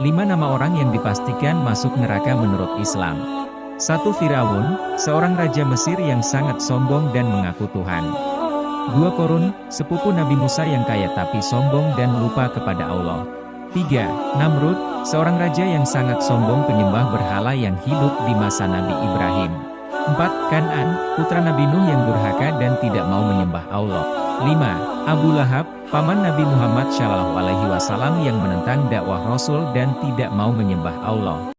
Lima nama orang yang dipastikan masuk neraka menurut Islam. Satu Firaun, seorang raja Mesir yang sangat sombong dan mengaku Tuhan. Dua Korun, sepupu Nabi Musa yang kaya tapi sombong dan lupa kepada Allah. Tiga, Namrud, seorang raja yang sangat sombong penyembah berhala yang hidup di masa Nabi Ibrahim. Empat, Kanan, putra Nabi Nuh yang durhaka dan tidak mau menyembah Allah. Lima, Abu Lahab, paman Nabi Muhammad Shallallahu Alaihi Wasallam yang menentang dakwah Rasul dan tidak mau menyembah Allah.